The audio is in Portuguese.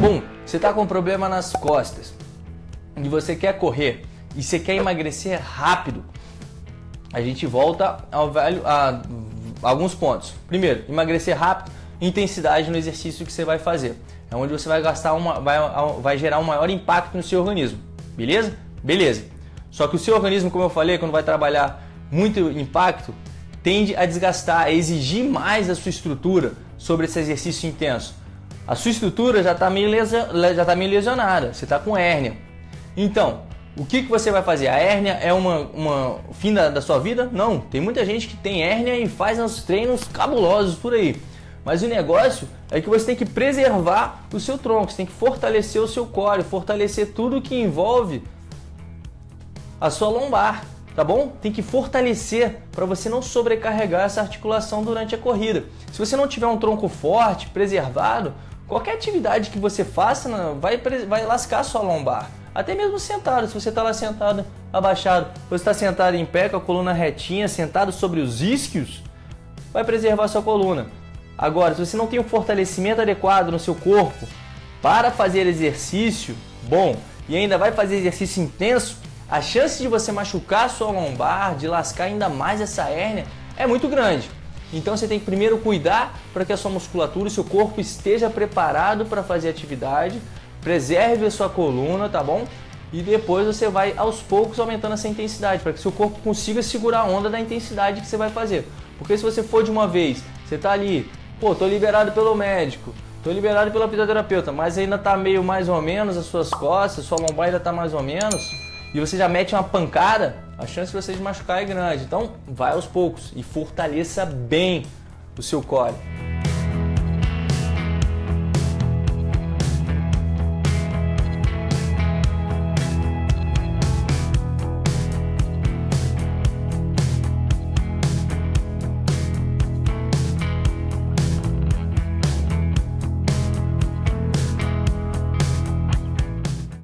Bom, você está com problema nas costas e você quer correr e você quer emagrecer rápido, a gente volta ao velho a, a alguns pontos. Primeiro, emagrecer rápido, intensidade no exercício que você vai fazer. É onde você vai gastar uma, vai, vai gerar um maior impacto no seu organismo. Beleza? Beleza. Só que o seu organismo, como eu falei, quando vai trabalhar muito impacto, tende a desgastar, a exigir mais da sua estrutura sobre esse exercício intenso. A sua estrutura já está meio, tá meio lesionada, você está com hérnia. Então, o que, que você vai fazer? A hérnia é uma, uma fim da, da sua vida? Não, tem muita gente que tem hérnia e faz uns treinos cabulosos por aí. Mas o negócio é que você tem que preservar o seu tronco, você tem que fortalecer o seu core, fortalecer tudo que envolve a sua lombar tá bom? Tem que fortalecer para você não sobrecarregar essa articulação durante a corrida. Se você não tiver um tronco forte, preservado, qualquer atividade que você faça vai, vai lascar a sua lombar. Até mesmo sentado, se você está lá sentado, abaixado, você está sentado em pé com a coluna retinha, sentado sobre os isquios, vai preservar a sua coluna. Agora, se você não tem um fortalecimento adequado no seu corpo para fazer exercício bom e ainda vai fazer exercício intenso, a chance de você machucar a sua lombar, de lascar ainda mais essa hérnia, é muito grande. Então você tem que primeiro cuidar para que a sua musculatura e seu corpo esteja preparado para fazer atividade, preserve a sua coluna, tá bom? E depois você vai aos poucos aumentando essa intensidade, para que seu corpo consiga segurar a onda da intensidade que você vai fazer. Porque se você for de uma vez, você está ali, pô, tô liberado pelo médico, tô liberado pela fisioterapeuta, mas ainda tá meio mais ou menos as suas costas, sua lombar ainda tá mais ou menos, e você já mete uma pancada, a chance de você se machucar é grande. Então, vai aos poucos e fortaleça bem o seu core.